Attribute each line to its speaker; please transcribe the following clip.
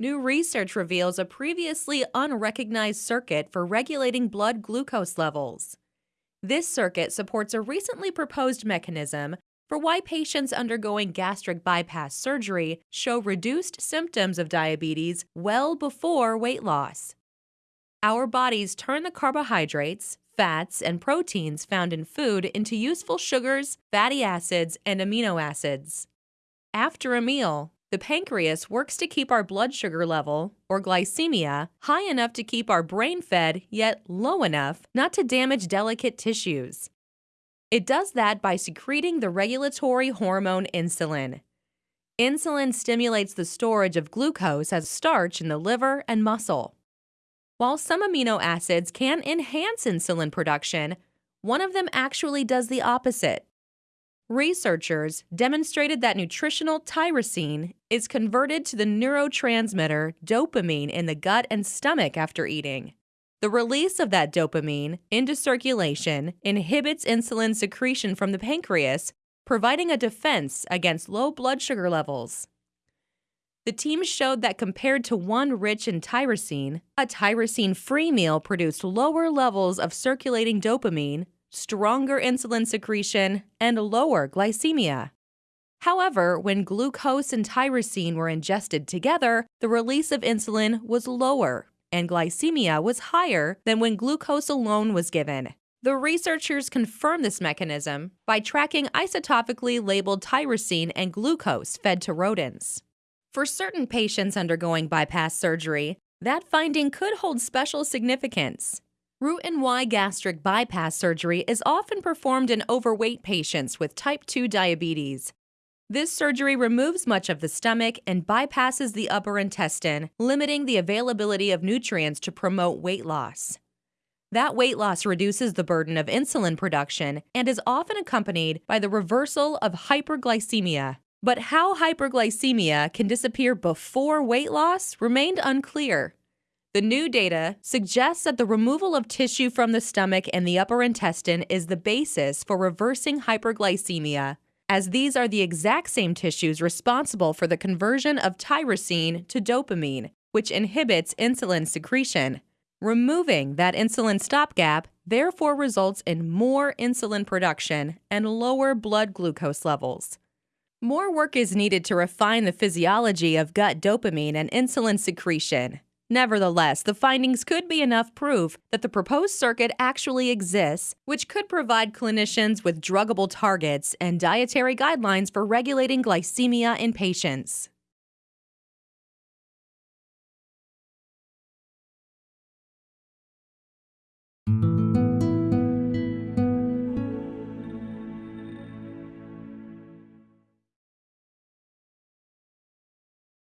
Speaker 1: New research reveals a previously unrecognized circuit for regulating blood glucose levels. This circuit supports a recently proposed mechanism for why patients undergoing gastric bypass surgery show reduced symptoms of diabetes well before weight loss. Our bodies turn the carbohydrates, fats, and proteins found in food into useful sugars, fatty acids, and amino acids. After a meal, the pancreas works to keep our blood sugar level, or glycemia, high enough to keep our brain fed, yet low enough not to damage delicate tissues. It does that by secreting the regulatory hormone insulin. Insulin stimulates the storage of glucose as starch in the liver and muscle. While some amino acids can enhance insulin production, one of them actually does the opposite. Researchers demonstrated that nutritional tyrosine is converted to the neurotransmitter dopamine in the gut and stomach after eating. The release of that dopamine into circulation inhibits insulin secretion from the pancreas, providing a defense against low blood sugar levels. The team showed that compared to one rich in tyrosine, a tyrosine free meal produced lower levels of circulating dopamine stronger insulin secretion, and lower glycemia. However, when glucose and tyrosine were ingested together, the release of insulin was lower and glycemia was higher than when glucose alone was given. The researchers confirmed this mechanism by tracking isotopically labeled tyrosine and glucose fed to rodents. For certain patients undergoing bypass surgery, that finding could hold special significance. Roux-en-Y gastric bypass surgery is often performed in overweight patients with type 2 diabetes. This surgery removes much of the stomach and bypasses the upper intestine, limiting the availability of nutrients to promote weight loss. That weight loss reduces the burden of insulin production and is often accompanied by the reversal of hyperglycemia. But how hyperglycemia can disappear before weight loss remained unclear. The new data suggests that the removal of tissue from the stomach and the upper intestine is the basis for reversing hyperglycemia, as these are the exact same tissues responsible for the conversion of tyrosine to dopamine, which inhibits insulin secretion. Removing that insulin stopgap therefore results in more insulin production and lower blood glucose levels. More work is needed to refine the physiology of gut dopamine and insulin secretion. Nevertheless, the findings could be enough proof that the proposed circuit actually exists, which could provide clinicians with druggable targets and dietary guidelines for regulating glycemia in patients.